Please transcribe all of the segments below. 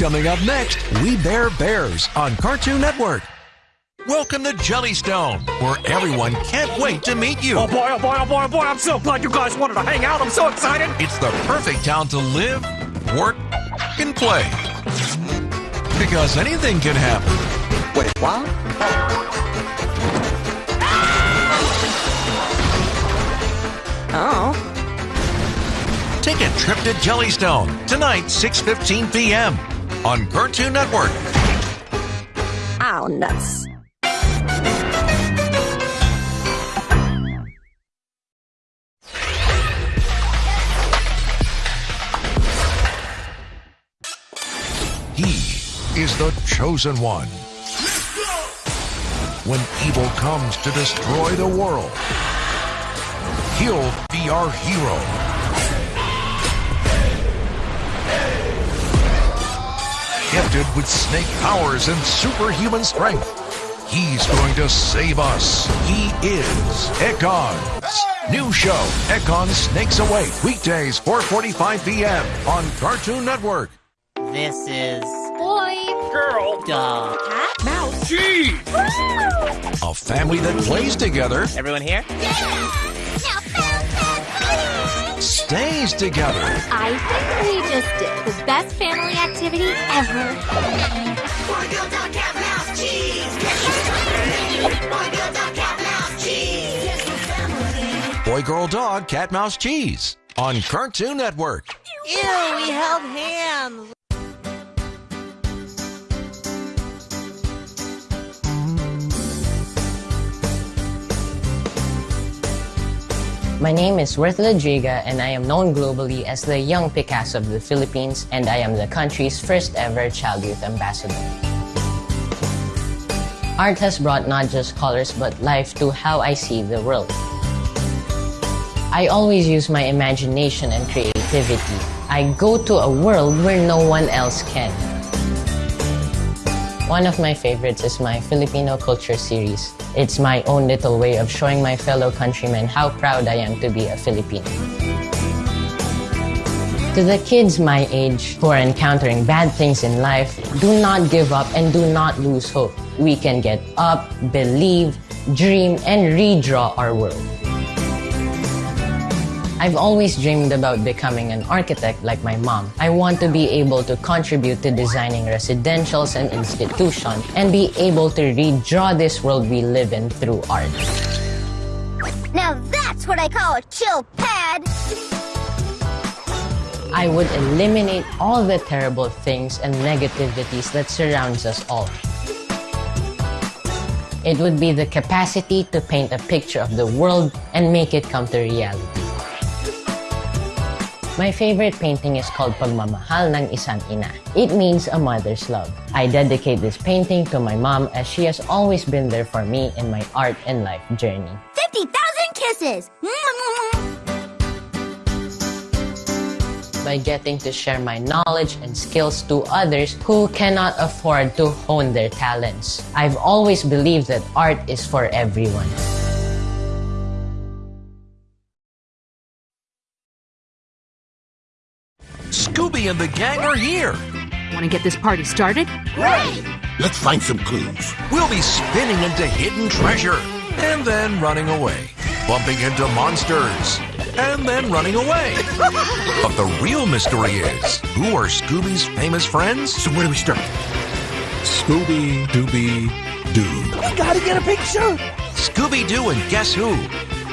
Coming up next, We Bare Bears on Cartoon Network. Welcome to Jellystone, where everyone can't wait to meet you. Oh boy, oh boy, oh boy, oh boy, I'm so glad you guys wanted to hang out. I'm so excited. It's the perfect town to live, work, and play. Because anything can happen. Wait, what? Oh. Take a trip to Jellystone tonight, 6:15 p.m. on Cartoon Network. Ow, nuts. He is the chosen one. When evil comes to destroy the world, he'll be our hero. Gifted with snake powers and superhuman strength, he's going to save us. He is Ekans. New show, Ekans Snakes Awake, weekdays 4:45 p.m. on Cartoon Network. This is Boy. Girl. dog. Cat. Mouse. Gee. A family that plays together Everyone here? Stays together. I think we just did the best family activity ever. Boy, girl, dog, cat, mouse, cheese. Boy, girl, dog, cat, mouse, cheese on Cartoon Network. Ew, we held hands. My name is Worth Lodriga and I am known globally as the young Picasso of the Philippines and I am the country's first ever child youth ambassador. Art has brought not just colors but life to how I see the world. I always use my imagination and creativity. I go to a world where no one else can. One of my favorites is my Filipino culture series. It's my own little way of showing my fellow countrymen how proud I am to be a Filipino. To the kids my age who are encountering bad things in life, do not give up and do not lose hope. We can get up, believe, dream, and redraw our world. I've always dreamed about becoming an architect like my mom. I want to be able to contribute to designing residentials and institutions and be able to redraw this world we live in through art. Now that's what I call a chill pad. I would eliminate all the terrible things and negativities that surrounds us all. It would be the capacity to paint a picture of the world and make it come to reality. My favorite painting is called Pagmamahal ng Isang Ina. It means a mother's love. I dedicate this painting to my mom as she has always been there for me in my art and life journey. 50,000 kisses. by getting to share my knowledge and skills to others who cannot afford to hone their talents. I've always believed that art is for everyone. Scooby and the gang are here. Want to get this party started? Let's find some clues. We'll be spinning into hidden treasure and then running away, bumping into monsters and then running away. but the real mystery is who are Scooby's famous friends? So where do we start? Scooby Dooby Doo. We gotta get a picture. Scooby Doo and Guess Who?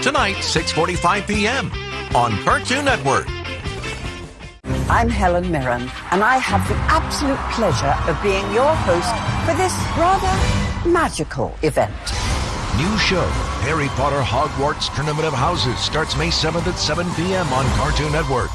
Tonight, 6:45 p.m. on Cartoon Network. I'm Helen Mirren, and I have the absolute pleasure of being your host for this rather magical event. New show, Harry Potter Hogwarts Tournament of Houses, starts May 7th at 7 p.m. on Cartoon Network.